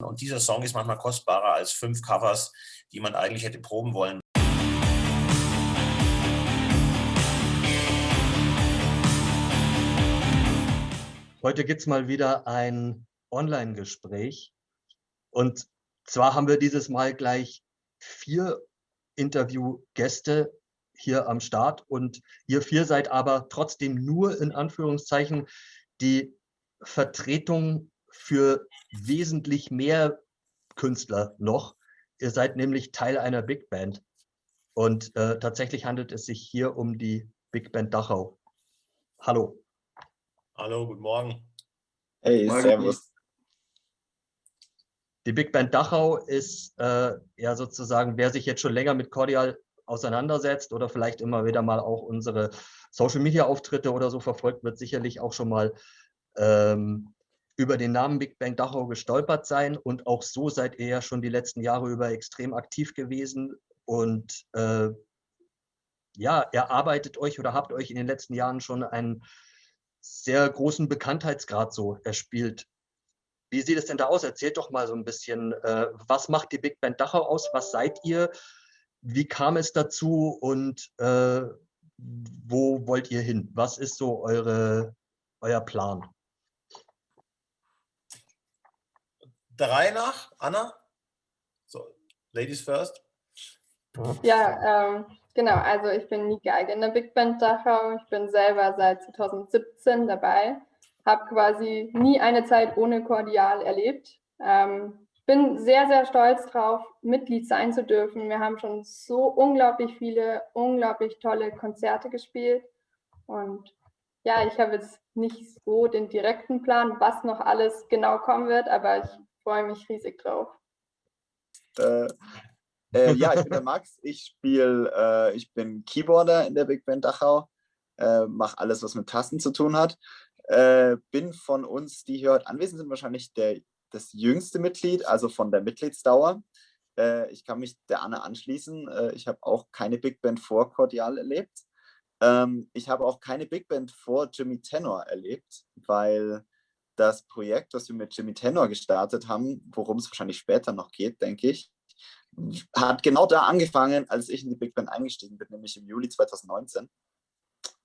Und dieser Song ist manchmal kostbarer als fünf Covers, die man eigentlich hätte proben wollen. Heute gibt es mal wieder ein Online-Gespräch. Und zwar haben wir dieses Mal gleich vier Interviewgäste hier am Start und ihr vier seid aber trotzdem nur in Anführungszeichen die Vertretung für wesentlich mehr Künstler noch. Ihr seid nämlich Teil einer Big Band und äh, tatsächlich handelt es sich hier um die Big Band Dachau. Hallo. Hallo, guten Morgen. Hey, Morgen. servus. Die Big Band Dachau ist äh, ja sozusagen, wer sich jetzt schon länger mit Cordial auseinandersetzt oder vielleicht immer wieder mal auch unsere Social-Media-Auftritte oder so verfolgt, wird sicherlich auch schon mal ähm, über den Namen Big Bang Dachau gestolpert sein. Und auch so seid ihr ja schon die letzten Jahre über extrem aktiv gewesen. Und äh, ja, erarbeitet euch oder habt euch in den letzten Jahren schon einen sehr großen Bekanntheitsgrad so erspielt. Wie sieht es denn da aus? Erzählt doch mal so ein bisschen, äh, was macht die Big Band Dachau aus? Was seid ihr? Wie kam es dazu und äh, wo wollt ihr hin? Was ist so eure, euer Plan? Der Reihe nach, Anna? So, Ladies first. Ja, ähm, genau. Also ich bin nie Geige in der Big Band Dachau. Ich bin selber seit 2017 dabei. Habe quasi nie eine Zeit ohne Kordial erlebt. Ähm, bin sehr, sehr stolz drauf, Mitglied sein zu dürfen. Wir haben schon so unglaublich viele, unglaublich tolle Konzerte gespielt. Und ja, ich habe jetzt nicht so den direkten Plan, was noch alles genau kommen wird, aber ich freue mich riesig drauf. Äh, äh, ja, ich bin der Max. Ich spiele, äh, ich bin Keyboarder in der Big Band Dachau, äh, mache alles, was mit Tasten zu tun hat. Äh, bin von uns, die hier heute anwesend sind, wahrscheinlich der das jüngste Mitglied, also von der Mitgliedsdauer. Äh, ich kann mich der Anne anschließen. Ich habe auch keine Big Band vor Cordial erlebt. Ähm, ich habe auch keine Big Band vor Jimmy Tenor erlebt, weil das Projekt, das wir mit Jimmy Tenor gestartet haben, worum es wahrscheinlich später noch geht, denke ich, hat genau da angefangen, als ich in die Big Band eingestiegen bin, nämlich im Juli 2019.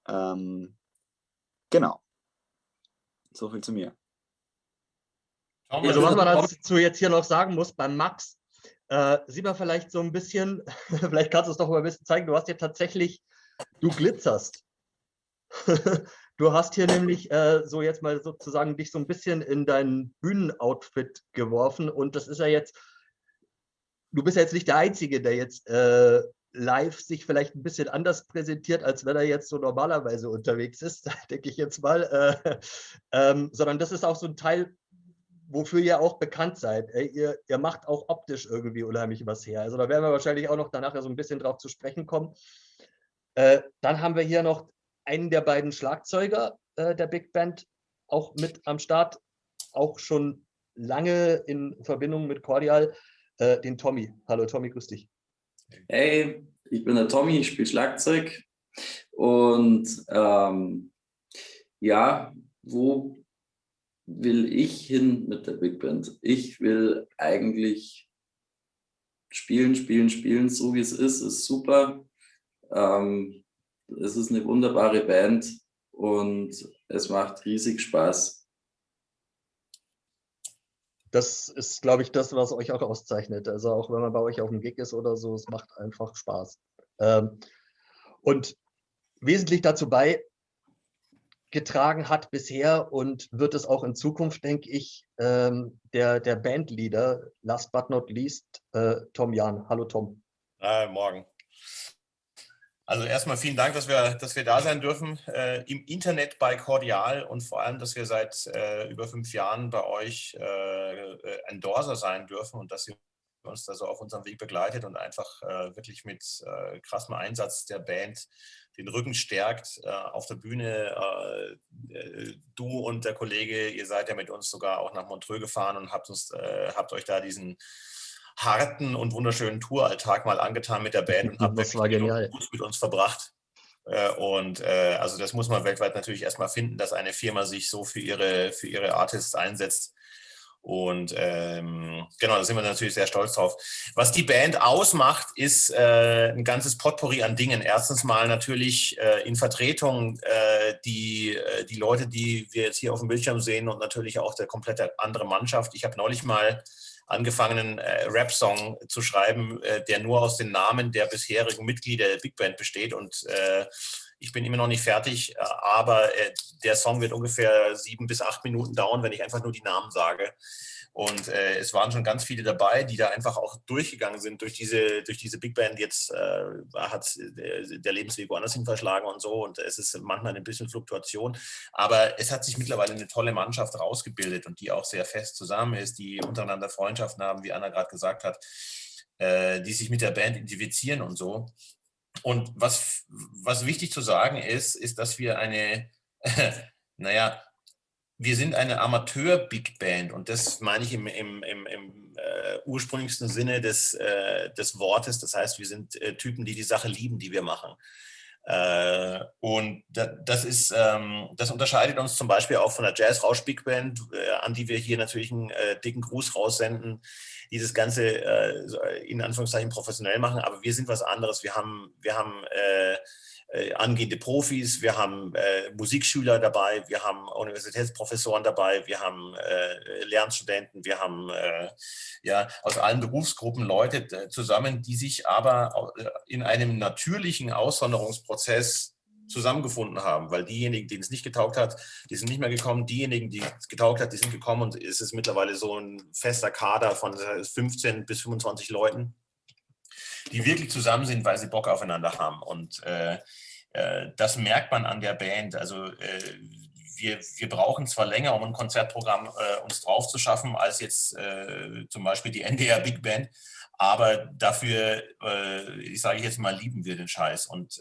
Ähm, genau. So viel zu mir. Also was man dazu jetzt hier noch sagen muss, beim Max, äh, sieht man vielleicht so ein bisschen, vielleicht kannst du es doch mal ein bisschen zeigen, du hast hier tatsächlich, du glitzerst. du hast hier nämlich äh, so jetzt mal sozusagen dich so ein bisschen in dein Bühnenoutfit geworfen und das ist ja jetzt, du bist ja jetzt nicht der Einzige, der jetzt äh, live sich vielleicht ein bisschen anders präsentiert, als wenn er jetzt so normalerweise unterwegs ist, denke ich jetzt mal, äh, ähm, sondern das ist auch so ein Teil wofür ihr auch bekannt seid. Ihr, ihr macht auch optisch irgendwie unheimlich was her. Also da werden wir wahrscheinlich auch noch danach so ein bisschen drauf zu sprechen kommen. Äh, dann haben wir hier noch einen der beiden Schlagzeuger äh, der Big Band auch mit am Start, auch schon lange in Verbindung mit Cordial, äh, den Tommy. Hallo Tommy, grüß dich. Hey, ich bin der Tommy, ich spiele Schlagzeug und ähm, ja, wo will ich hin mit der Big Band? Ich will eigentlich spielen, spielen, spielen, so wie es ist, ist super. Ähm, es ist eine wunderbare Band und es macht riesig Spaß. Das ist, glaube ich, das, was euch auch auszeichnet. Also auch wenn man bei euch auf dem Gig ist oder so, es macht einfach Spaß. Ähm, und wesentlich dazu bei, getragen hat bisher und wird es auch in Zukunft, denke ich, ähm, der, der Bandleader, last but not least, äh, Tom Jan. Hallo Tom. Äh, morgen. Also erstmal vielen Dank, dass wir, dass wir da sein dürfen äh, im Internet bei Cordial und vor allem, dass wir seit äh, über fünf Jahren bei euch äh, Endorser sein dürfen und dass ihr uns da so auf unserem Weg begleitet und einfach äh, wirklich mit äh, krassem Einsatz der Band den Rücken stärkt äh, auf der Bühne. Äh, äh, du und der Kollege, ihr seid ja mit uns sogar auch nach Montreux gefahren und habt, uns, äh, habt euch da diesen harten und wunderschönen Touralltag mal angetan mit der Band und habt das war genial. mit uns verbracht. Und äh, also das muss man weltweit natürlich erstmal finden, dass eine Firma sich so für ihre, für ihre Artists einsetzt. Und ähm, genau, da sind wir natürlich sehr stolz drauf. Was die Band ausmacht, ist äh, ein ganzes Potpourri an Dingen. Erstens mal natürlich äh, in Vertretung äh, die, äh, die Leute, die wir jetzt hier auf dem Bildschirm sehen und natürlich auch der komplette andere Mannschaft. Ich habe neulich mal angefangen, einen äh, Rap-Song zu schreiben, äh, der nur aus den Namen der bisherigen Mitglieder der Big Band besteht und ich bin immer noch nicht fertig, aber der Song wird ungefähr sieben bis acht Minuten dauern, wenn ich einfach nur die Namen sage. Und äh, es waren schon ganz viele dabei, die da einfach auch durchgegangen sind durch diese, durch diese Big Band. Jetzt äh, hat der, der, Lebensweg woanders hin verschlagen und so. Und es ist manchmal ein bisschen Fluktuation. Aber es hat sich mittlerweile eine tolle Mannschaft rausgebildet und die auch sehr fest zusammen ist, die untereinander Freundschaften haben, wie Anna gerade gesagt hat, äh, die sich mit der Band identifizieren und so. Und was, was wichtig zu sagen ist, ist, dass wir eine, naja, wir sind eine Amateur-Big Band und das meine ich im, im, im, im äh, ursprünglichsten Sinne des, äh, des Wortes. Das heißt, wir sind äh, Typen, die die Sache lieben, die wir machen. Äh, und da, das, ist, ähm, das unterscheidet uns zum Beispiel auch von der Jazz-Rausch-Big Band, äh, an die wir hier natürlich einen äh, dicken Gruß raussenden, die das Ganze in Anführungszeichen professionell machen. Aber wir sind was anderes. Wir haben, wir haben äh, angehende Profis, wir haben äh, Musikschüler dabei, wir haben Universitätsprofessoren dabei, wir haben äh, Lernstudenten, wir haben äh, ja aus allen Berufsgruppen Leute äh, zusammen, die sich aber äh, in einem natürlichen Aussonderungsprozess zusammengefunden haben, weil diejenigen, denen es nicht getaugt hat, die sind nicht mehr gekommen, diejenigen, die es getaugt hat, die sind gekommen und es ist mittlerweile so ein fester Kader von 15 bis 25 Leuten, die wirklich zusammen sind, weil sie Bock aufeinander haben. Und äh, das merkt man an der Band. Also äh, wir, wir brauchen zwar länger, um ein Konzertprogramm äh, uns drauf zu schaffen, als jetzt äh, zum Beispiel die NDR Big Band, aber dafür, äh, ich sage jetzt mal, lieben wir den Scheiß. Und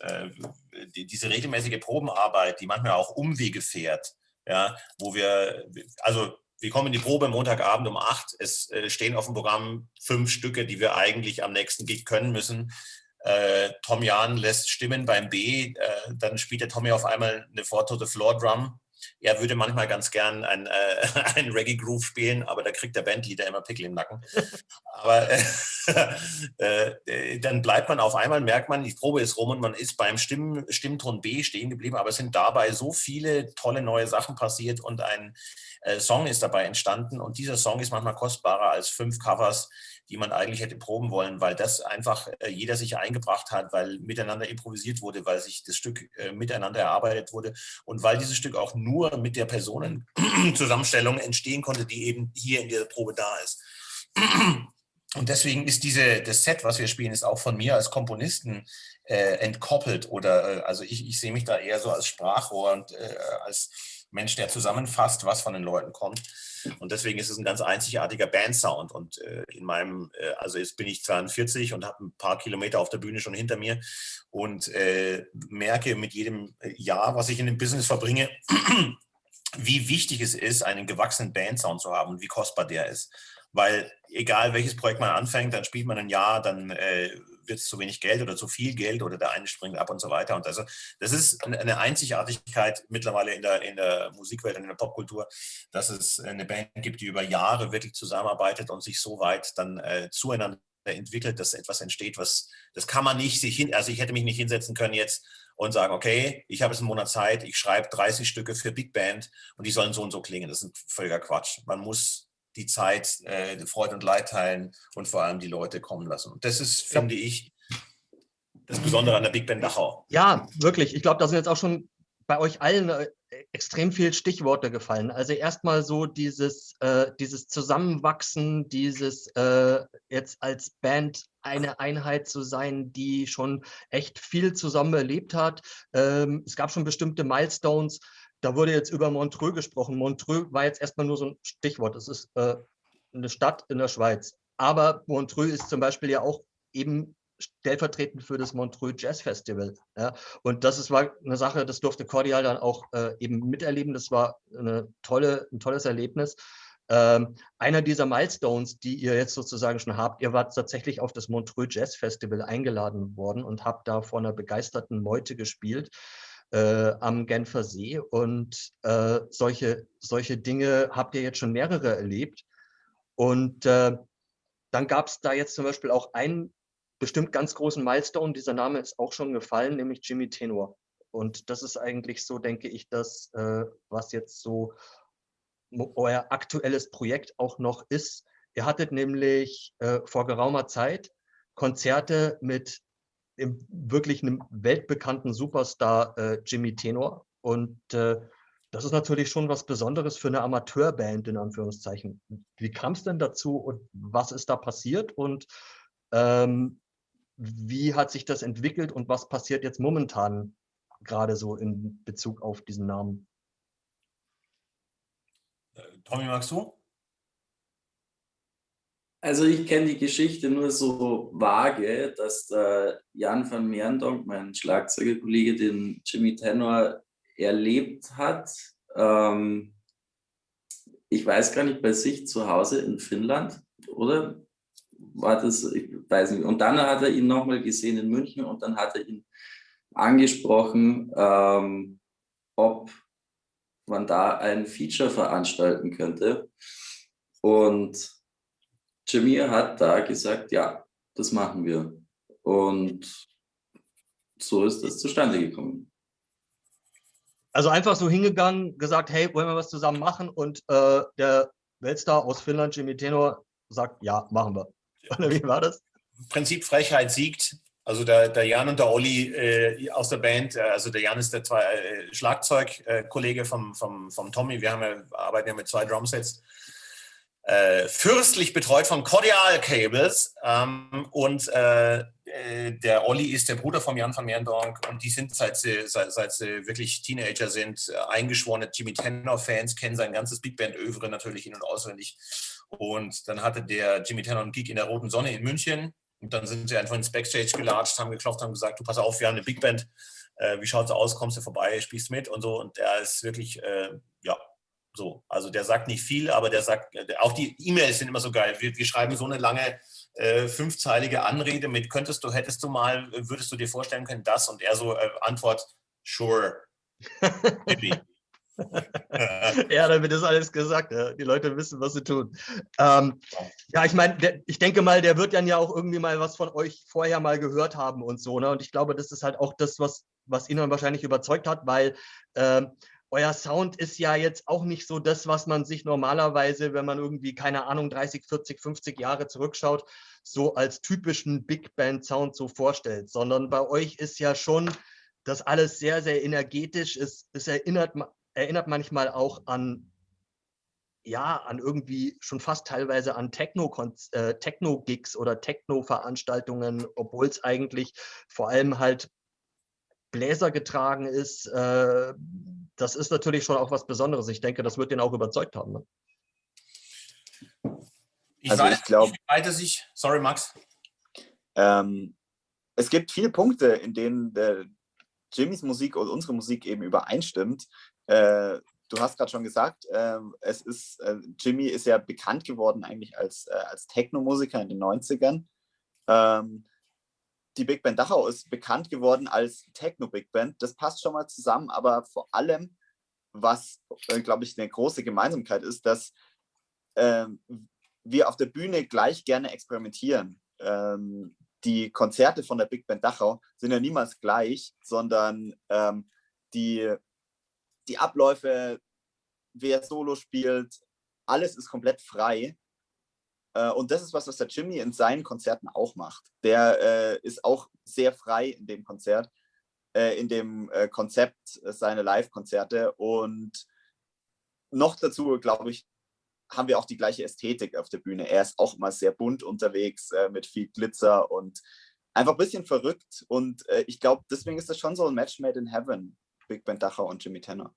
die, diese regelmäßige Probenarbeit, die manchmal auch Umwege fährt, ja, wo wir, also wir kommen in die Probe Montagabend um acht. Es äh, stehen auf dem Programm fünf Stücke, die wir eigentlich am nächsten Gig können müssen. Äh, Tom Jahn lässt Stimmen beim B, äh, dann spielt der Tommy auf einmal eine Four to the Floor Drum. Er würde manchmal ganz gern ein, äh, ein Reggae Groove spielen, aber da kriegt der Bandleader immer Pickel im Nacken. aber äh, äh, dann bleibt man auf einmal, merkt man, die Probe ist rum und man ist beim Stimm, Stimmton B stehen geblieben, aber es sind dabei so viele tolle neue Sachen passiert und ein äh, Song ist dabei entstanden und dieser Song ist manchmal kostbarer als fünf Covers, die man eigentlich hätte proben wollen, weil das einfach äh, jeder sich eingebracht hat, weil miteinander improvisiert wurde, weil sich das Stück äh, miteinander erarbeitet wurde und weil dieses Stück auch nur mit der Personenzusammenstellung entstehen konnte, die eben hier in der Probe da ist. Und deswegen ist diese, das Set, was wir spielen, ist auch von mir als Komponisten äh, entkoppelt oder äh, also ich, ich sehe mich da eher so als Sprachrohr und äh, als Mensch, der zusammenfasst, was von den Leuten kommt. Und deswegen ist es ein ganz einzigartiger Bandsound. Und äh, in meinem, äh, also jetzt bin ich 42 und habe ein paar Kilometer auf der Bühne schon hinter mir und äh, merke mit jedem Jahr, was ich in dem Business verbringe, wie wichtig es ist, einen gewachsenen Bandsound zu haben und wie kostbar der ist. Weil egal welches Projekt man anfängt, dann spielt man ein Jahr, dann äh, wird es zu wenig Geld oder zu viel Geld oder der eine springt ab und so weiter. Und also das ist eine Einzigartigkeit mittlerweile in der, in der Musikwelt und in der Popkultur, dass es eine Band gibt, die über Jahre wirklich zusammenarbeitet und sich so weit dann äh, zueinander entwickelt, dass etwas entsteht, was das kann man nicht sich hin, also ich hätte mich nicht hinsetzen können jetzt und sagen, okay, ich habe jetzt einen Monat Zeit, ich schreibe 30 Stücke für Big Band und die sollen so und so klingen. Das ist ein völliger Quatsch. Man muss die Zeit, äh, Freude und Leid teilen und vor allem die Leute kommen lassen. Und das ist, finde ich, das Besondere an der Big Band Dachau. Ja, wirklich. Ich glaube, da sind jetzt auch schon bei euch allen äh, extrem viele Stichworte gefallen. Also erstmal so dieses, äh, dieses Zusammenwachsen, dieses äh, jetzt als Band eine Einheit zu sein, die schon echt viel zusammen erlebt hat. Ähm, es gab schon bestimmte Milestones. Da wurde jetzt über Montreux gesprochen. Montreux war jetzt erstmal nur so ein Stichwort. Es ist äh, eine Stadt in der Schweiz. Aber Montreux ist zum Beispiel ja auch eben stellvertretend für das Montreux Jazz Festival. Ja. Und das ist, war eine Sache, das durfte Cordial dann auch äh, eben miterleben. Das war eine tolle, ein tolles Erlebnis. Ähm, einer dieser Milestones, die ihr jetzt sozusagen schon habt, ihr wart tatsächlich auf das Montreux Jazz Festival eingeladen worden und habt da vor einer begeisterten Meute gespielt äh, am Genfer See. Und äh, solche, solche Dinge habt ihr jetzt schon mehrere erlebt. Und äh, dann gab es da jetzt zum Beispiel auch einen bestimmt ganz großen Milestone, dieser Name ist auch schon gefallen, nämlich Jimmy Tenor. Und das ist eigentlich so, denke ich, das, äh, was jetzt so euer aktuelles Projekt auch noch ist. Ihr hattet nämlich äh, vor geraumer Zeit Konzerte mit dem wirklich einem weltbekannten Superstar äh, Jimmy Tenor. Und äh, das ist natürlich schon was Besonderes für eine Amateurband, in Anführungszeichen. Wie kam es denn dazu und was ist da passiert und ähm, wie hat sich das entwickelt und was passiert jetzt momentan gerade so in Bezug auf diesen Namen? Äh, Tommy, magst du? Also ich kenne die Geschichte nur so vage, dass der Jan van Meerendonk, mein Schlagzeugerkollege, den Jimmy Tenor erlebt hat. Ähm, ich weiß gar nicht, bei sich zu Hause in Finnland, oder? War das, ich weiß nicht. Und dann hat er ihn nochmal gesehen in München und dann hat er ihn angesprochen, ähm, ob man da ein Feature veranstalten könnte. Und Jimmy hat da gesagt, ja, das machen wir. Und so ist das zustande gekommen. Also einfach so hingegangen, gesagt, hey, wollen wir was zusammen machen? Und äh, der Weltstar aus Finnland, Jimmy Tenor, sagt, ja, machen wir. Oder wie war das? Im Prinzip Frechheit siegt. Also der, der Jan und der Olli äh, aus der Band, äh, also der Jan ist der zwei, äh, Schlagzeugkollege vom, vom, vom Tommy, wir haben ja, arbeiten ja mit zwei Drumsets äh, fürstlich betreut von Cordial Cables ähm, und äh, äh, der Olli ist der Bruder von Jan van Meerendonk und die sind, seit sie, seit, seit sie wirklich Teenager sind, äh, eingeschworene Jimmy Tenor-Fans, kennen sein ganzes Big Band-Övre natürlich in- und auswendig. Und dann hatte der Jimmy Tenor einen Gig in der Roten Sonne in München und dann sind sie einfach ins Backstage gelatscht, haben geklopft, haben gesagt, du pass auf, wir haben eine Big Band, äh, wie schaut's aus, kommst du vorbei, spielst mit und so und der ist wirklich, äh, ja, so, also der sagt nicht viel, aber der sagt, äh, auch die E-Mails sind immer so geil. Wir, wir schreiben so eine lange äh, fünfzeilige Anrede mit, könntest du, hättest du mal, würdest du dir vorstellen können, das? Und er so äh, Antwort, sure. ja, damit ist alles gesagt. Ja. Die Leute wissen, was sie tun. Ähm, ja, ich meine, ich denke mal, der wird dann ja auch irgendwie mal was von euch vorher mal gehört haben und so. Ne? Und ich glaube, das ist halt auch das, was, was ihn dann wahrscheinlich überzeugt hat, weil ähm, euer Sound ist ja jetzt auch nicht so das, was man sich normalerweise, wenn man irgendwie, keine Ahnung, 30, 40, 50 Jahre zurückschaut, so als typischen Big Band Sound so vorstellt, sondern bei euch ist ja schon das alles sehr, sehr energetisch. Es, es erinnert, erinnert manchmal auch an, ja, an irgendwie schon fast teilweise an Techno-Gigs äh, Techno oder Techno-Veranstaltungen, obwohl es eigentlich vor allem halt Bläser getragen ist, äh, das ist natürlich schon auch was Besonderes. Ich denke, das wird den auch überzeugt haben. Ne? Ich also weiß, ich glaube, sich, sorry Max. Ähm, es gibt viele Punkte, in denen der Jimmys Musik und unsere Musik eben übereinstimmt. Äh, du hast gerade schon gesagt, äh, es ist, äh, Jimmy ist ja bekannt geworden eigentlich als, äh, als Techno-Musiker in den 90ern. Ähm, die Big Band Dachau ist bekannt geworden als Techno-Big Band. Das passt schon mal zusammen, aber vor allem, was, äh, glaube ich, eine große Gemeinsamkeit ist, dass ähm, wir auf der Bühne gleich gerne experimentieren. Ähm, die Konzerte von der Big Band Dachau sind ja niemals gleich, sondern ähm, die, die Abläufe, wer Solo spielt, alles ist komplett frei. Äh, und das ist was, was der Jimmy in seinen Konzerten auch macht. Der äh, ist auch sehr frei in dem Konzert, äh, in dem Konzept seiner Live-Konzerte. Und noch dazu, glaube ich, haben wir auch die gleiche Ästhetik auf der Bühne. Er ist auch immer sehr bunt unterwegs mit viel Glitzer und einfach ein bisschen verrückt. Und ich glaube, deswegen ist das schon so ein Match made in heaven, Big Band Dachau und Jimmy Tenor.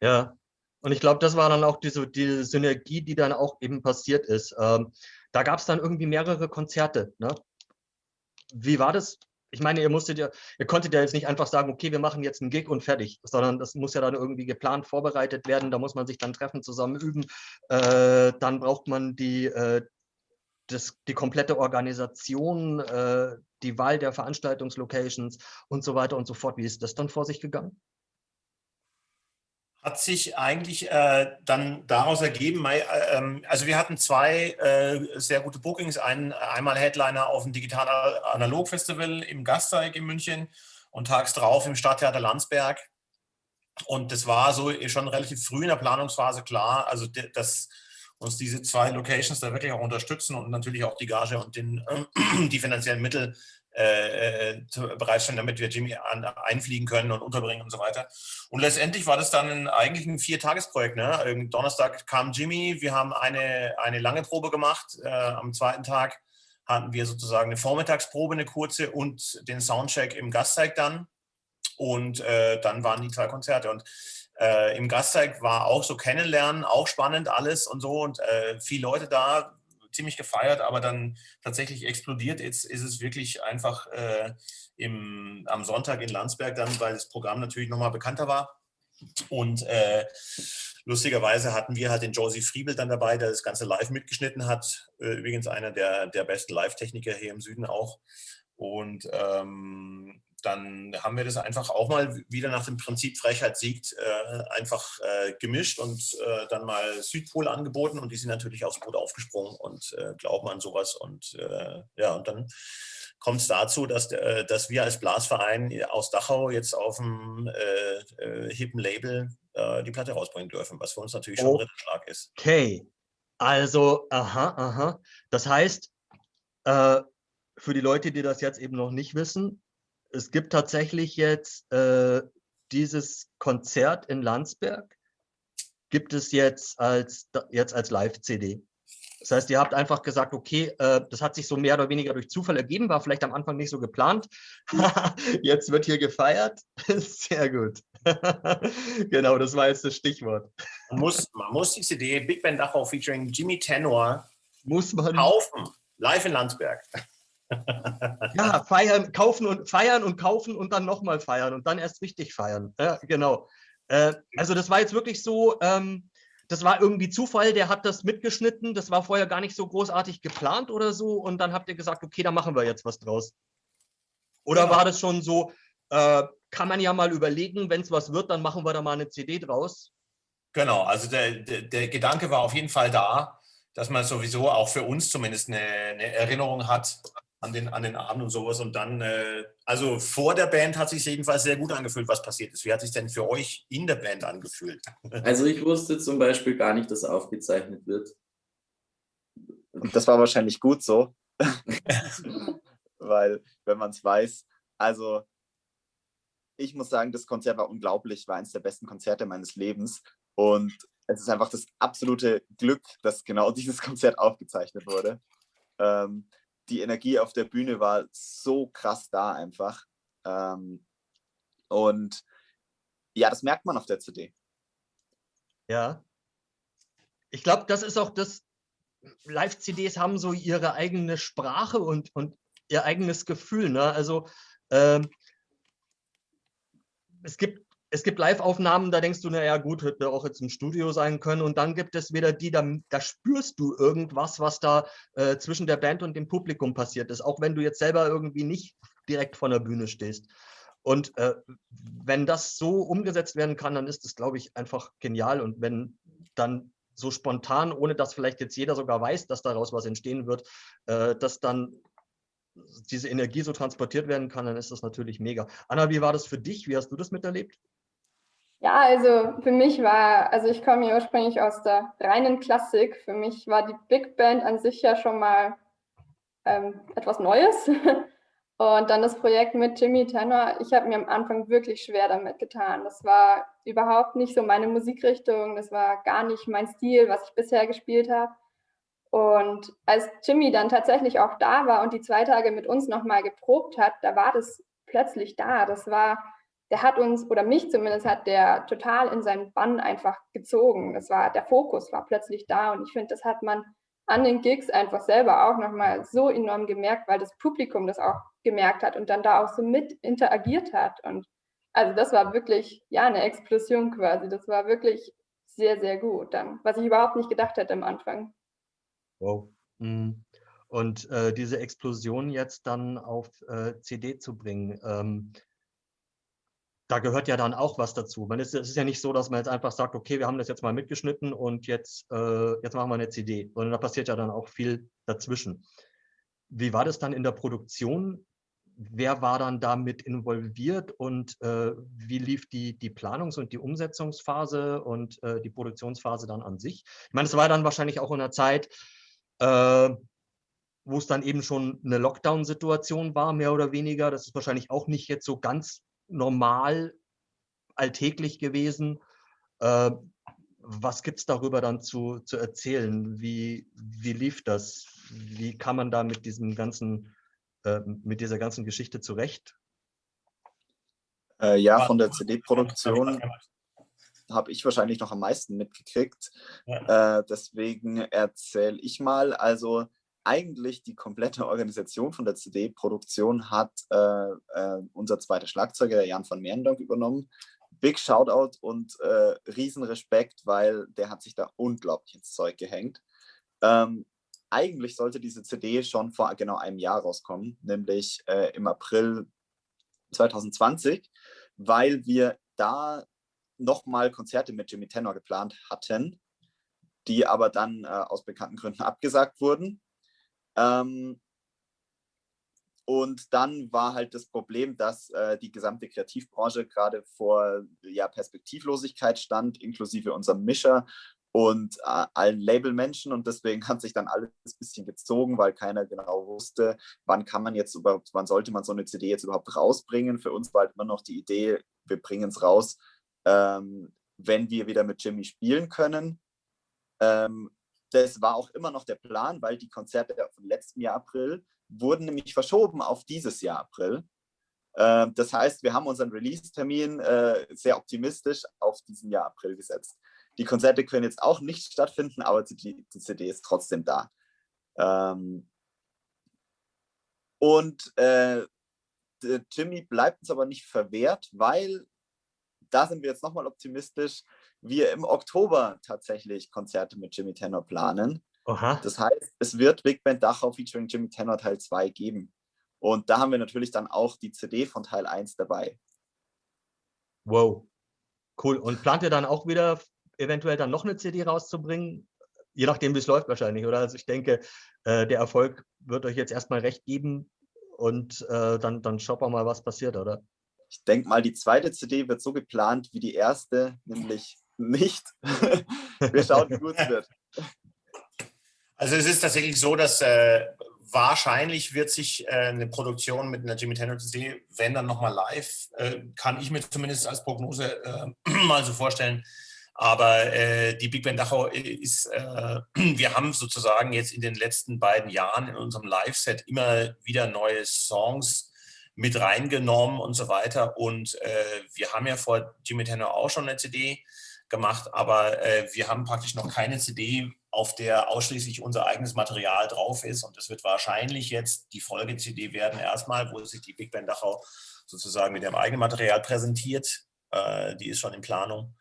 Ja, und ich glaube, das war dann auch diese, diese Synergie, die dann auch eben passiert ist. Ähm, da gab es dann irgendwie mehrere Konzerte. Ne? Wie war das? Ich meine, ihr musstet ja, ihr konntet ja jetzt nicht einfach sagen, okay, wir machen jetzt einen Gig und fertig, sondern das muss ja dann irgendwie geplant vorbereitet werden. Da muss man sich dann treffen, zusammen üben. Äh, dann braucht man die, äh, das, die komplette Organisation, äh, die Wahl der Veranstaltungslocations und so weiter und so fort. Wie ist das dann vor sich gegangen? Hat sich eigentlich äh, dann daraus ergeben, äh, ähm, also wir hatten zwei äh, sehr gute Bookings, ein, einmal Headliner auf dem Digital Analog Festival im Gasteig in München und tags drauf im Stadttheater Landsberg. Und das war so schon relativ früh in der Planungsphase klar, also dass uns diese zwei Locations da wirklich auch unterstützen und natürlich auch die Gage und den, die finanziellen Mittel äh, äh bereitstellen, damit wir Jimmy an, einfliegen können und unterbringen und so weiter. Und letztendlich war das dann eigentlich ein Viertagesprojekt. Ne? Donnerstag kam Jimmy, wir haben eine, eine lange Probe gemacht. Äh, am zweiten Tag hatten wir sozusagen eine Vormittagsprobe, eine kurze und den Soundcheck im Gastzeig dann. Und äh, dann waren die zwei Konzerte. Und äh, im Gastzeig war auch so Kennenlernen, auch spannend alles und so. Und äh, viele Leute da, ziemlich gefeiert, aber dann tatsächlich explodiert. Jetzt ist es wirklich einfach äh, im, am Sonntag in Landsberg dann, weil das Programm natürlich nochmal bekannter war. Und äh, lustigerweise hatten wir halt den Josie Friebel dann dabei, der das Ganze live mitgeschnitten hat. Äh, übrigens einer der, der besten Live-Techniker hier im Süden auch. Und ähm, dann haben wir das einfach auch mal wieder nach dem Prinzip Frechheit siegt äh, einfach äh, gemischt und äh, dann mal Südpol angeboten und die sind natürlich aufs Boot aufgesprungen und äh, glauben an sowas und äh, ja und dann kommt es dazu, dass, äh, dass wir als Blasverein aus Dachau jetzt auf dem hippen Label die Platte rausbringen dürfen, was für uns natürlich schon ein Ritterschlag ist. Okay, also aha, aha. Das heißt, für die Leute, die das jetzt eben noch nicht wissen, es gibt tatsächlich jetzt äh, dieses Konzert in Landsberg, gibt es jetzt als, jetzt als Live-CD. Das heißt, ihr habt einfach gesagt, okay, äh, das hat sich so mehr oder weniger durch Zufall ergeben, war vielleicht am Anfang nicht so geplant. jetzt wird hier gefeiert. Sehr gut. genau, das war jetzt das Stichwort. Man muss, man muss die CD Big Band Dachau featuring Jimmy Tenor muss man kaufen. Live in Landsberg ja, feiern, kaufen und feiern und kaufen und dann nochmal feiern und dann erst richtig feiern. Ja, genau. Äh, also das war jetzt wirklich so, ähm, das war irgendwie Zufall, der hat das mitgeschnitten, das war vorher gar nicht so großartig geplant oder so und dann habt ihr gesagt, okay, da machen wir jetzt was draus. Oder genau. war das schon so, äh, kann man ja mal überlegen, wenn es was wird, dann machen wir da mal eine CD draus? Genau, also der, der, der Gedanke war auf jeden Fall da, dass man sowieso auch für uns zumindest eine, eine Erinnerung hat an den, an den Abend und sowas. Und dann, äh, also vor der Band hat sich jedenfalls sehr gut angefühlt, was passiert ist. Wie hat sich denn für euch in der Band angefühlt? Also ich wusste zum Beispiel gar nicht, dass aufgezeichnet wird. Und das war wahrscheinlich gut so. Weil, wenn man es weiß, also ich muss sagen, das Konzert war unglaublich, war eines der besten Konzerte meines Lebens. Und es ist einfach das absolute Glück, dass genau dieses Konzert aufgezeichnet wurde. Ähm, die Energie auf der Bühne war so krass da einfach. Ähm, und ja, das merkt man auf der CD. Ja. Ich glaube, das ist auch das, Live-CDs haben so ihre eigene Sprache und, und ihr eigenes Gefühl. Ne? Also ähm, es gibt es gibt Live-Aufnahmen, da denkst du, naja gut, hätte auch jetzt im Studio sein können. Und dann gibt es wieder die, da, da spürst du irgendwas, was da äh, zwischen der Band und dem Publikum passiert ist, auch wenn du jetzt selber irgendwie nicht direkt von der Bühne stehst. Und äh, wenn das so umgesetzt werden kann, dann ist das, glaube ich, einfach genial. Und wenn dann so spontan, ohne dass vielleicht jetzt jeder sogar weiß, dass daraus was entstehen wird, äh, dass dann diese Energie so transportiert werden kann, dann ist das natürlich mega. Anna, wie war das für dich? Wie hast du das miterlebt? Ja, also für mich war, also ich komme ja ursprünglich aus der reinen Klassik. Für mich war die Big Band an sich ja schon mal ähm, etwas Neues. Und dann das Projekt mit Jimmy Tenor. Ich habe mir am Anfang wirklich schwer damit getan. Das war überhaupt nicht so meine Musikrichtung. Das war gar nicht mein Stil, was ich bisher gespielt habe. Und als Jimmy dann tatsächlich auch da war und die zwei Tage mit uns nochmal geprobt hat, da war das plötzlich da. Das war der hat uns, oder mich zumindest, hat der total in seinen Bann einfach gezogen. Das war, der Fokus war plötzlich da und ich finde, das hat man an den Gigs einfach selber auch nochmal so enorm gemerkt, weil das Publikum das auch gemerkt hat und dann da auch so mit interagiert hat. Und also das war wirklich, ja, eine Explosion quasi. Das war wirklich sehr, sehr gut dann, was ich überhaupt nicht gedacht hätte am Anfang. Wow. Mhm. Und äh, diese Explosion jetzt dann auf äh, CD zu bringen, ähm, da gehört ja dann auch was dazu. Man ist, es ist ja nicht so, dass man jetzt einfach sagt, okay, wir haben das jetzt mal mitgeschnitten und jetzt, äh, jetzt machen wir eine CD, sondern da passiert ja dann auch viel dazwischen. Wie war das dann in der Produktion? Wer war dann damit involviert und äh, wie lief die, die Planungs- und die Umsetzungsphase und äh, die Produktionsphase dann an sich? Ich meine, es war dann wahrscheinlich auch in einer Zeit, äh, wo es dann eben schon eine Lockdown-Situation war, mehr oder weniger. Das ist wahrscheinlich auch nicht jetzt so ganz normal alltäglich gewesen. Äh, was gibt es darüber dann zu, zu erzählen? Wie, wie lief das? Wie kann man da mit diesem ganzen, äh, mit dieser ganzen Geschichte zurecht? Äh, ja, von der CD-Produktion habe ich wahrscheinlich noch am meisten mitgekriegt. Ja. Äh, deswegen erzähle ich mal. Also eigentlich die komplette Organisation von der CD-Produktion hat äh, äh, unser zweiter Schlagzeuger, der Jan von Meerendonk, übernommen. Big Shoutout und äh, Riesenrespekt, weil der hat sich da unglaublich ins Zeug gehängt. Ähm, eigentlich sollte diese CD schon vor genau einem Jahr rauskommen, nämlich äh, im April 2020, weil wir da nochmal Konzerte mit Jimmy Tenor geplant hatten, die aber dann äh, aus bekannten Gründen abgesagt wurden. Ähm, und dann war halt das Problem, dass äh, die gesamte Kreativbranche gerade vor ja, Perspektivlosigkeit stand, inklusive unserem Mischer und äh, allen Labelmenschen. Und deswegen hat sich dann alles ein bisschen gezogen, weil keiner genau wusste, wann kann man jetzt überhaupt, wann sollte man so eine CD jetzt überhaupt rausbringen. Für uns war halt immer noch die Idee, wir bringen es raus, ähm, wenn wir wieder mit Jimmy spielen können. Ähm, das war auch immer noch der Plan, weil die Konzerte vom letzten Jahr April wurden nämlich verschoben auf dieses Jahr April. Ähm, das heißt, wir haben unseren Release-Termin äh, sehr optimistisch auf diesen Jahr April gesetzt. Die Konzerte können jetzt auch nicht stattfinden, aber die, CD ist trotzdem da. Ähm, und äh, Jimmy bleibt uns aber nicht verwehrt, weil da sind wir jetzt nochmal optimistisch, wir im Oktober tatsächlich Konzerte mit Jimmy Tenor planen. Aha. Das heißt, es wird Big Band Dachau featuring Jimmy Tenor Teil 2 geben. Und da haben wir natürlich dann auch die CD von Teil 1 dabei. Wow, cool. Und plant ihr dann auch wieder eventuell dann noch eine CD rauszubringen? Je nachdem, wie es läuft wahrscheinlich, oder? Also ich denke, äh, der Erfolg wird euch jetzt erstmal recht geben und äh, dann, dann schauen wir mal, was passiert, oder? Ich denke mal, die zweite CD wird so geplant wie die erste, nämlich nicht. wir schauen, wie gut es wird. Also es ist tatsächlich so, dass äh, wahrscheinlich wird sich äh, eine Produktion mit einer Jimmy Tenor CD, wenn dann nochmal live, äh, kann ich mir zumindest als Prognose äh, mal so vorstellen. Aber äh, die Big Band Dachau ist, äh, wir haben sozusagen jetzt in den letzten beiden Jahren in unserem Live-Set immer wieder neue Songs mit reingenommen und so weiter. Und wir haben ja vor Jimmy Tenor auch schon eine CD gemacht, aber wir haben praktisch noch keine CD auf der ausschließlich unser eigenes Material drauf ist. Und das wird wahrscheinlich jetzt die Folge-CD werden erstmal, wo sich die Big Band Dachau sozusagen mit ihrem eigenen Material präsentiert. Äh, die ist schon in Planung.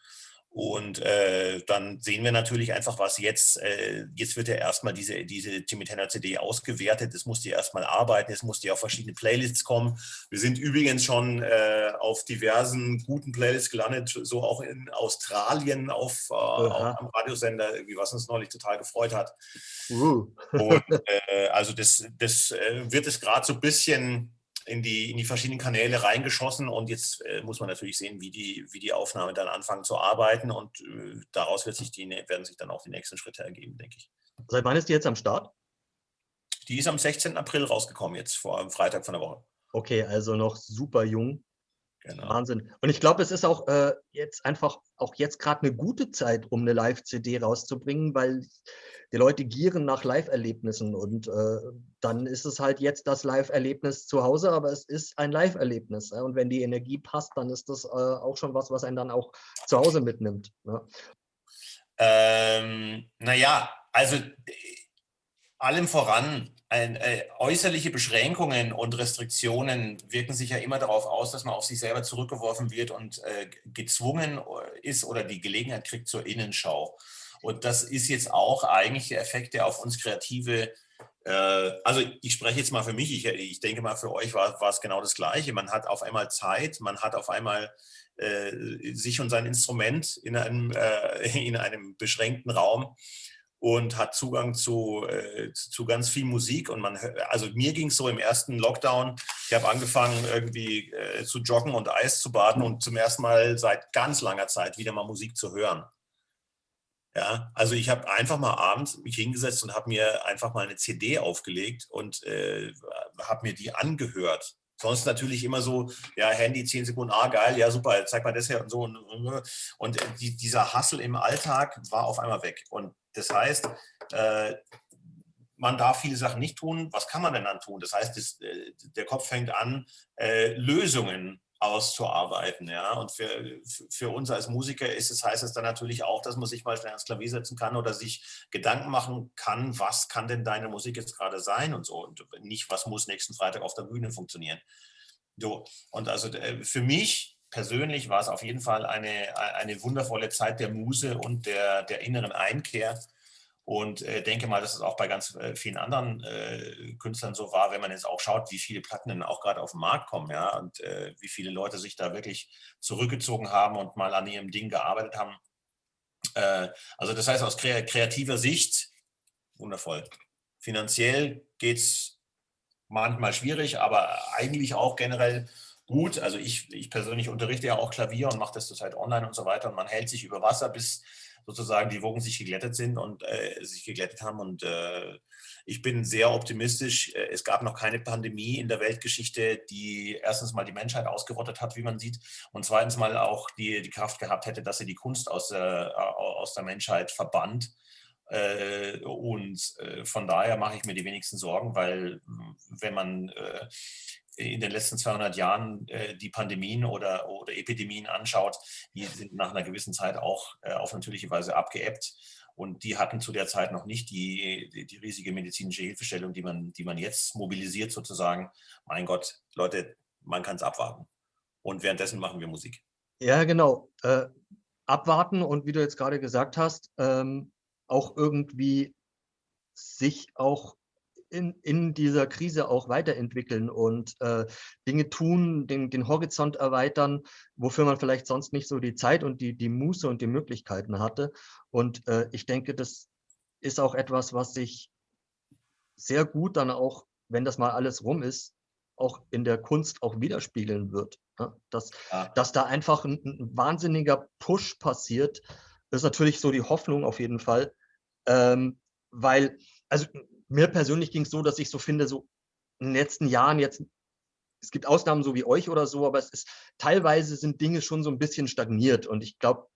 Und äh, dann sehen wir natürlich einfach, was jetzt, äh, jetzt wird ja erstmal diese, diese Jimmy Tanner CD ausgewertet, es muss die erstmal arbeiten, es muss die auf verschiedene Playlists kommen. Wir sind übrigens schon äh, auf diversen guten Playlists gelandet, so auch in Australien auf, äh, auf am Radiosender, was uns neulich total gefreut hat. Uh. Und äh, also das, das äh, wird es gerade so ein bisschen in die, in die verschiedenen Kanäle reingeschossen und jetzt äh, muss man natürlich sehen, wie die, wie die Aufnahmen dann anfangen zu arbeiten und äh, daraus wird sich die, werden sich dann auch die nächsten Schritte ergeben, denke ich. Seit wann ist die jetzt am Start? Die ist am 16. April rausgekommen, jetzt vor am Freitag von der Woche. Okay, also noch super jung. Genau. Wahnsinn. Und ich glaube, es ist auch äh, jetzt einfach, auch jetzt gerade eine gute Zeit, um eine Live-CD rauszubringen, weil die Leute gieren nach Live-Erlebnissen und äh, dann ist es halt jetzt das Live-Erlebnis zu Hause, aber es ist ein Live-Erlebnis. Äh, und wenn die Energie passt, dann ist das äh, auch schon was, was einen dann auch zu Hause mitnimmt. Ne? Ähm, naja, also allem voran, ein, äh, äußerliche Beschränkungen und Restriktionen wirken sich ja immer darauf aus, dass man auf sich selber zurückgeworfen wird und äh, gezwungen äh, ist oder die Gelegenheit kriegt zur Innenschau. Und das ist jetzt auch eigentlich der Effekt, der auf uns Kreative Äh, also ich spreche jetzt mal für mich, ich, ich denke mal für euch war, war, es genau das Gleiche. Man hat auf einmal Zeit, man hat auf einmal äh, sich und sein Instrument in einem, äh, in einem beschränkten Raum und hat Zugang zu, äh, zu ganz viel Musik. Und man, also mir ging es so im ersten Lockdown, ich habe angefangen irgendwie äh, zu joggen und Eis zu baden und zum ersten Mal seit ganz langer Zeit wieder mal Musik zu hören. Ja, also ich habe einfach mal abends mich hingesetzt und habe mir einfach mal eine CD aufgelegt und äh, habe mir die angehört. Sonst natürlich immer so, ja, Handy 10 Sekunden, ah, geil, ja, super, zeig mal das her und so. Und, und die, dieser Hassel im Alltag war auf einmal weg. Und das heißt, äh, man darf viele Sachen nicht tun. Was kann man denn dann tun? Das heißt, äh, der Kopf fängt an, äh, Lösungen auszuarbeiten. Ja? Und für, für uns als Musiker ist es, heißt es dann natürlich auch, dass man sich mal schnell ans Klavier setzen kann oder sich Gedanken machen kann, was kann denn deine Musik jetzt gerade sein und so. Und nicht, was muss nächsten Freitag auf der Bühne funktionieren. So, und also für mich persönlich war es auf jeden Fall eine, eine wundervolle Zeit der Muse und der, der inneren Einkehr. Und äh, denke mal, dass es auch bei ganz äh, vielen anderen äh, Künstlern so war, wenn man jetzt auch schaut, wie viele Platten denn auch gerade auf den Markt kommen, ja, und äh, wie viele Leute sich da wirklich zurückgezogen haben und mal an ihrem Ding gearbeitet haben. Äh, also das heißt, aus kreativer Sicht, wundervoll. Finanziell geht es manchmal schwierig, aber eigentlich auch generell gut. Also ich, ich persönlich unterrichte ja auch Klavier und mache das zurzeit online und so weiter und man hält sich über Wasser, bis sozusagen die Wogen sich geglättet sind und äh, sich geglättet haben. Und äh, ich bin sehr optimistisch. Äh, es gab noch keine Pandemie in der Weltgeschichte, die erstens mal die Menschheit ausgerottet hat, wie man sieht, und zweitens mal auch die, die Kraft gehabt hätte, dass sie die Kunst aus der, aus der Menschheit verbannt. Äh, und äh, von daher mache ich mir die wenigsten Sorgen, weil wenn man in den letzten 200 Jahren äh, die Pandemien oder, oder Epidemien anschaut, die sind nach einer gewissen Zeit auch äh, auf natürliche Weise abgeebbt. Und die hatten zu der Zeit noch nicht die, die, riesige medizinische Hilfestellung, die man, die man jetzt mobilisiert sozusagen. Mein Gott, Leute, man kann es abwarten. Und währenddessen machen wir Musik. Ja, genau. Äh, abwarten und wie du jetzt gerade gesagt hast, ähm, auch irgendwie sich auch in, in dieser Krise auch weiterentwickeln und äh, Dinge tun, den, den Horizont erweitern, wofür man vielleicht sonst nicht so die Zeit und die, die Muße und die Möglichkeiten hatte. Und äh, ich denke, das ist auch etwas, was sich sehr gut dann auch, wenn das mal alles rum ist, auch in der Kunst auch widerspiegeln wird. Ne? Dass, ja. dass da einfach ein, ein, wahnsinniger Push passiert, ist natürlich so die Hoffnung auf jeden Fall. Ähm, weil, also mir persönlich ging es so, dass ich so finde, so in den letzten Jahren jetzt, es gibt Ausnahmen so wie euch oder so, aber es ist teilweise sind Dinge schon so ein bisschen stagniert und ich glaube,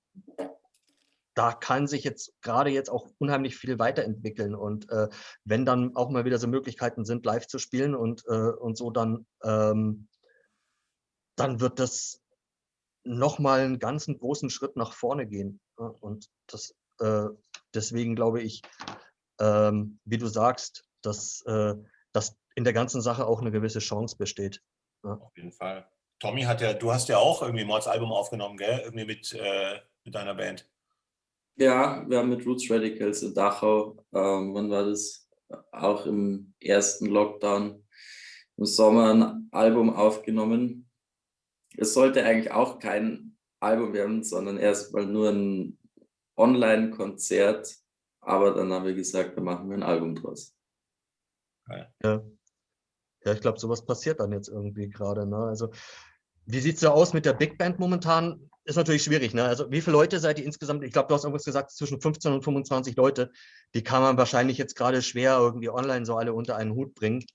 da kann sich jetzt gerade jetzt auch unheimlich viel weiterentwickeln. Und äh, wenn dann auch mal wieder so Möglichkeiten sind, live zu spielen und, äh, und so, dann, ähm, dann wird das nochmal einen ganzen großen Schritt nach vorne gehen. Und das, äh, deswegen glaube ich, ähm, wie du sagst, dass, äh, dass in der ganzen Sache auch eine gewisse Chance besteht. Ja. Auf jeden Fall. Tommy hat ja, du hast ja auch irgendwie mal das Album aufgenommen, gell? Irgendwie mit, äh, mit deiner Band. Ja, wir haben mit Roots Radicals in Dachau, ähm, wann war das? Auch im ersten Lockdown im Sommer ein Album aufgenommen. Es sollte eigentlich auch kein Album werden, sondern erstmal nur ein Online-Konzert aber dann haben wir gesagt, da machen wir ein Album draus. Ja, ja ich glaube, sowas passiert dann jetzt irgendwie gerade. Ne? Also, wie sieht es so aus mit der Big Band momentan? Ist natürlich schwierig. Ne? Also, wie viele Leute seid ihr insgesamt? Ich glaube, du hast irgendwas gesagt, zwischen 15 und 25 Leute. Die kann man wahrscheinlich jetzt gerade schwer irgendwie online so alle unter einen Hut bringen.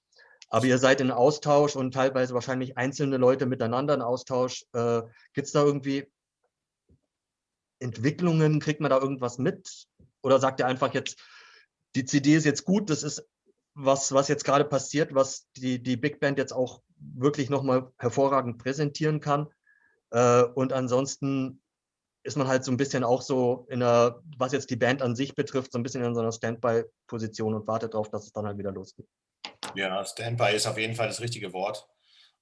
Aber ihr seid in Austausch und teilweise wahrscheinlich einzelne Leute miteinander in Austausch. Äh, Gibt es da irgendwie Entwicklungen? Kriegt man da irgendwas mit? Oder sagt er einfach jetzt, die CD ist jetzt gut, das ist was, was jetzt gerade passiert, was die, die Big Band jetzt auch wirklich nochmal hervorragend präsentieren kann. Äh, und ansonsten ist man halt so ein bisschen auch so in einer, was jetzt die Band an sich betrifft, so ein bisschen in so einer Standby-Position und wartet darauf, dass es dann halt wieder losgeht. Ja, Standby ist auf jeden Fall das richtige Wort.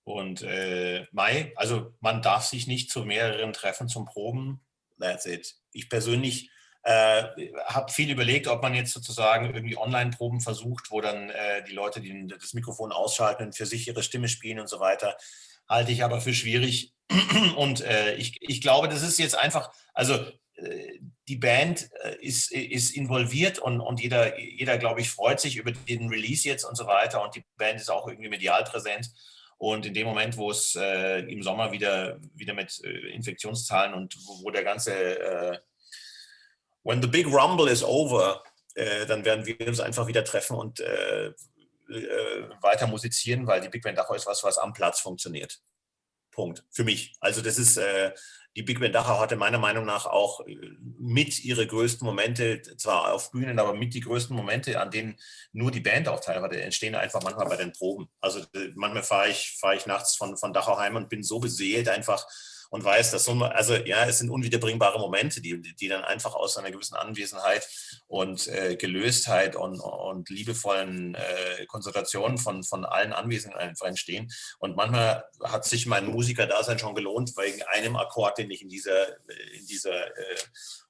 Und äh, Mai, also man darf sich nicht zu mehreren Treffen zum Proben. That's it. Ich persönlich Äh, habe viel überlegt, ob man jetzt sozusagen irgendwie Online-Proben versucht, wo dann äh, die Leute die, das Mikrofon ausschalten und für sich ihre Stimme spielen und so weiter. Halte ich aber für schwierig. Und äh, ich, ich glaube, das ist jetzt einfach, also äh, die Band äh, ist, ist involviert und, und jeder, jeder, glaube ich, freut sich über den Release jetzt und so weiter. Und die Band ist auch irgendwie medial präsent. Und in dem Moment, wo es äh, im Sommer wieder, wieder mit äh, Infektionszahlen und wo, wo der ganze, when the big rumble is over, äh, dann werden wir uns einfach wieder treffen und äh, äh, weiter musizieren, weil die Big Band Dachau ist was, was am Platz funktioniert. Punkt. Für mich. Also das ist, die Big Band Dachau hatte meiner Meinung nach auch äh, mit ihre größten Momente, zwar auf Bühnen, aber mit die größten Momente, an denen nur die Band auch teilweise entstehen, einfach manchmal bei den Proben. Also äh, manchmal fahre ich, fahre ich nachts von, von Dachau heim und bin so beseelt einfach und weiß, dass so, also ja, es sind unwiederbringbare Momente, die, die dann einfach aus einer gewissen Anwesenheit und äh, Gelöstheit und, und liebevollen äh, Konsultationen von, von allen Anwesenden einfach entstehen. Und manchmal hat sich mein Musiker-Dasein schon gelohnt, wegen einem Akkord, den ich in dieser, in dieser äh,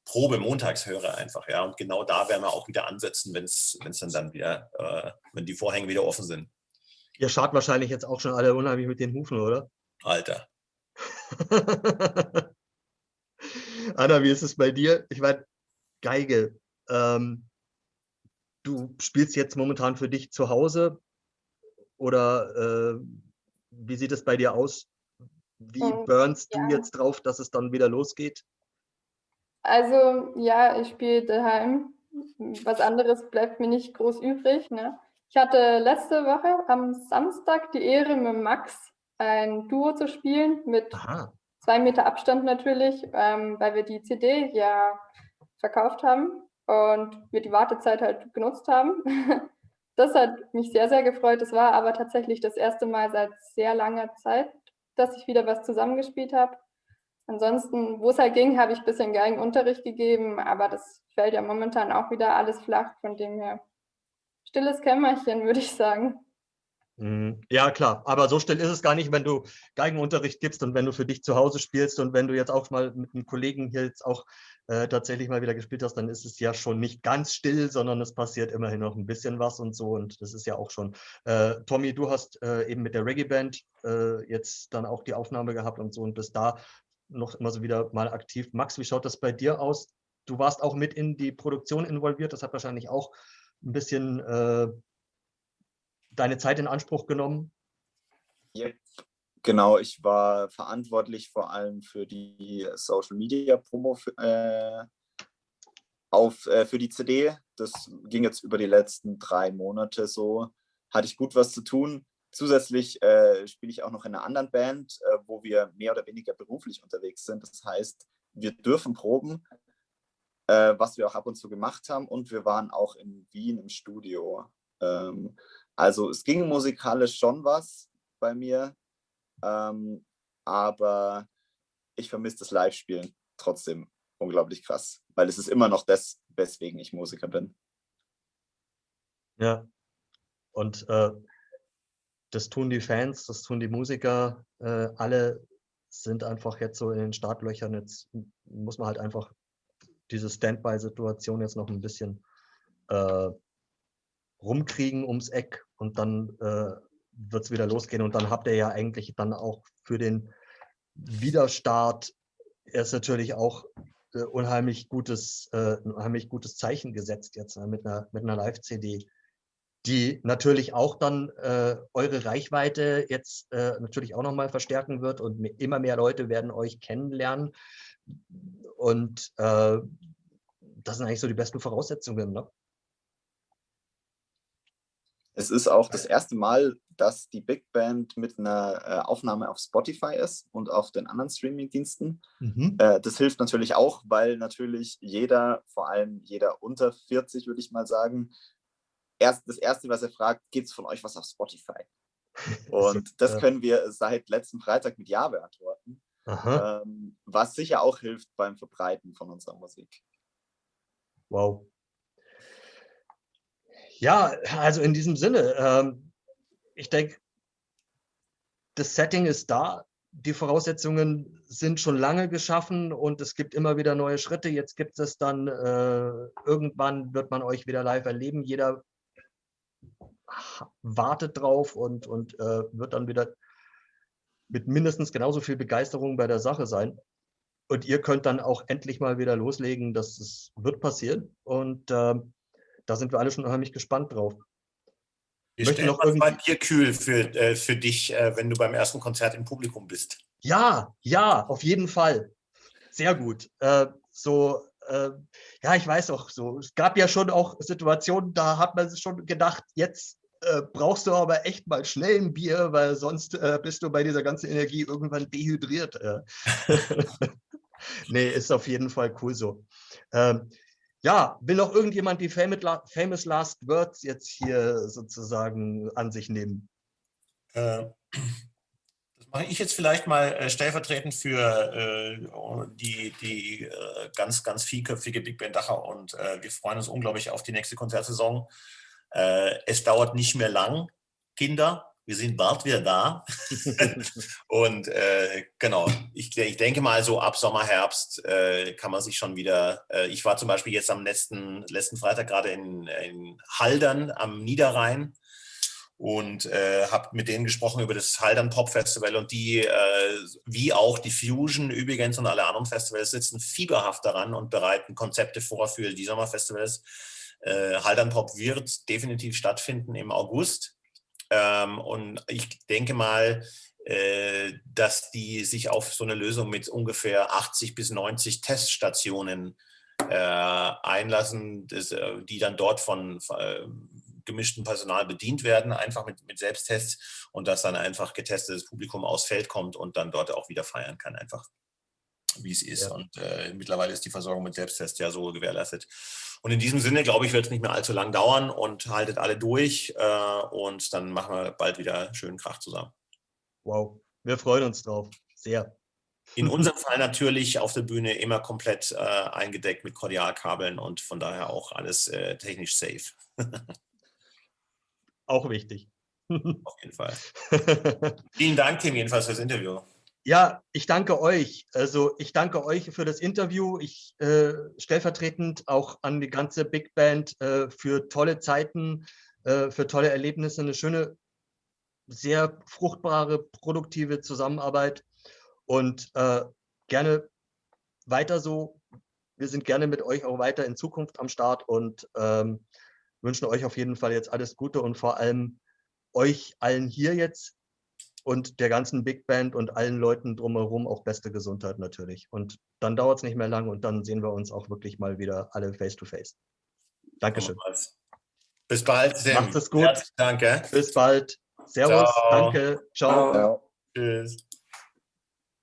Probe montags höre einfach, ja. Und genau da werden wir auch wieder ansetzen, wenn es dann, dann wieder, äh, wenn die Vorhänge wieder offen sind. Ihr schart wahrscheinlich jetzt auch schon alle unheimlich mit den Hufen, oder? Alter. Anna, wie ist es bei dir? Ich meine, Geige. Ähm, du spielst jetzt momentan für dich zu Hause oder äh, wie sieht es bei dir aus? Wie ähm, burnst ja. du jetzt drauf, dass es dann wieder losgeht? Also ja, ich spiele daheim. Was anderes bleibt mir nicht groß übrig. Ne? Ich hatte letzte Woche am Samstag die Ehre, mit Max ein Duo zu spielen mit Aha. zwei Meter Abstand natürlich, ähm, weil wir die CD ja verkauft haben und wir die Wartezeit halt genutzt haben. das hat mich sehr, sehr gefreut. Es war aber tatsächlich das erste Mal seit sehr langer Zeit, dass ich wieder was zusammengespielt habe. Ansonsten, wo es halt ging, habe ich ein bisschen Geigenunterricht gegeben, aber das fällt ja momentan auch wieder alles flach, von dem her stilles Kämmerchen, würde ich sagen. Mhm. Ja, klar. Aber so still ist es gar nicht, wenn du Geigenunterricht gibst und wenn du für dich zu Hause spielst und wenn du jetzt auch mal mit einem Kollegen hier jetzt auch äh, tatsächlich mal wieder gespielt hast, dann ist es ja schon nicht ganz still, sondern es passiert immerhin noch ein bisschen was und so. Und das ist ja auch schon. Äh, Tommy, du hast äh, eben mit der Reggae-Band äh, jetzt dann auch die Aufnahme gehabt und so und bist da noch immer so wieder mal aktiv. Max, wie schaut das bei dir aus? Du warst auch mit in die Produktion involviert. Das hat wahrscheinlich auch ein bisschen äh, deine Zeit in Anspruch genommen? Ja, genau. Ich war verantwortlich vor allem für die Social Media Promo für, äh, auf, äh, für die CD. Das ging jetzt über die letzten drei Monate so. Hatte ich gut was zu tun. Zusätzlich äh, spiele ich auch noch in einer anderen Band, äh, wo wir mehr oder weniger beruflich unterwegs sind. Das heißt, wir dürfen proben, äh, was wir auch ab und zu gemacht haben. Und wir waren auch in Wien im Studio. Ähm, also es ging musikalisch schon was bei mir, ähm, aber ich vermisse das Live-Spielen trotzdem unglaublich krass, weil es ist immer noch das, weswegen ich Musiker bin. Ja, und äh, das tun die Fans, das tun die Musiker, äh, alle sind einfach jetzt so in den Startlöchern. Jetzt muss man halt einfach diese Standby-Situation jetzt noch ein bisschen äh, rumkriegen ums Eck und dann äh, wird es wieder losgehen und dann habt ihr ja eigentlich dann auch für den Wiederstart erst natürlich auch äh, unheimlich gutes, äh, ein unheimlich gutes Zeichen gesetzt jetzt äh, mit einer, mit einer Live-CD, die natürlich auch dann äh, eure Reichweite jetzt äh, natürlich auch nochmal verstärken wird und immer mehr Leute werden euch kennenlernen und äh, das sind eigentlich so die besten Voraussetzungen, ne? Es ist auch das erste Mal, dass die Big Band mit einer äh, Aufnahme auf Spotify ist und auf den anderen Streaming-Diensten. Mhm. Äh, das hilft natürlich auch, weil natürlich jeder, vor allem jeder unter 40, würde ich mal sagen, erst das Erste, was er fragt, gibt es von euch was auf Spotify? Und das können wir seit letztem Freitag mit Ja beantworten, ähm, was sicher auch hilft beim Verbreiten von unserer Musik. Wow. Ja, also in diesem Sinne, ähm, ich denke, das Setting ist da, die Voraussetzungen sind schon lange geschaffen und es gibt immer wieder neue Schritte. Jetzt gibt es dann, äh, irgendwann wird man euch wieder live erleben. Jeder wartet drauf und, und äh, wird dann wieder mit mindestens genauso viel Begeisterung bei der Sache sein. Und ihr könnt dann auch endlich mal wieder loslegen. Das ist, wird passieren. Und äh, da sind wir alle schon unheimlich gespannt drauf. Wir Möchte noch irgendwie mal Bierkühl für, äh, für dich, äh, wenn du beim ersten Konzert im Publikum bist. Ja, ja, auf jeden Fall. Sehr gut. Äh, so, äh, ja, ich weiß auch so. Es gab ja schon auch Situationen, da hat man sich schon gedacht, jetzt äh, brauchst du aber echt mal schnell ein Bier, weil sonst äh, bist du bei dieser ganzen Energie irgendwann dehydriert. Nee, ist auf jeden Fall cool so. Ähm, ja, will noch irgendjemand die famous last words jetzt hier sozusagen an sich nehmen? Äh, das mache ich jetzt vielleicht mal äh, stellvertretend für äh, die, die äh, ganz, ganz vielköpfige Big Band Dachau und äh, wir freuen uns unglaublich auf die nächste Konzertsaison. Äh, es dauert nicht mehr lang, Kinder. Wir sind bald wieder da. und äh, genau, ich, ich, denke mal, so ab Sommer, Herbst äh, kann man sich schon wieder. Äh, ich war zum Beispiel jetzt am letzten, letzten Freitag gerade in, in Haldern am Niederrhein und äh, habe mit denen gesprochen über das Haldern Pop Festival und die, äh, wie auch die Fusion übrigens und alle anderen Festivals, sitzen fieberhaft daran und bereiten Konzepte vor für die Sommerfestivals. Äh, Haldern Pop wird definitiv stattfinden im August. Ähm, und ich denke mal, äh, dass die sich auf so eine Lösung mit ungefähr 80 bis 90 Teststationen äh, einlassen, das, äh, die dann dort von äh, gemischtem Personal bedient werden, einfach mit, mit Selbsttests und dass dann einfach getestetes Publikum aus Feld kommt und dann dort auch wieder feiern kann, einfach wie es ist. Ja. Und äh, mittlerweile ist die Versorgung mit Selbsttest ja so gewährleistet. Und in diesem Sinne, glaube ich, wird es nicht mehr allzu lang dauern und haltet alle durch äh, und dann machen wir bald wieder schönen Krach zusammen. Wow, wir freuen uns drauf. Sehr. In unserem Fall natürlich auf der Bühne immer komplett äh, eingedeckt mit Kordialkabeln und von daher auch alles äh, technisch safe. auch wichtig. Auf jeden Fall. Vielen Dank, Tim, jedenfalls fürs Interview. Ja, ich danke euch. Also ich danke euch für das Interview. Ich äh, stellvertretend auch an die ganze Big Band äh, für tolle Zeiten, äh, für tolle Erlebnisse, eine schöne, sehr fruchtbare, produktive Zusammenarbeit und äh, gerne weiter so. Wir sind gerne mit euch auch weiter in Zukunft am Start und ähm, wünschen euch auf jeden Fall jetzt alles Gute und vor allem euch allen hier jetzt und der ganzen Big Band und allen Leuten drumherum auch beste Gesundheit natürlich. Und dann dauert es nicht mehr lang und dann sehen wir uns auch wirklich mal wieder alle face to face. Dankeschön. Bis bald. Sim. Macht es gut. danke. Bis bald. Servus. Ciao. Danke. Ciao. Ciao. Tschüss.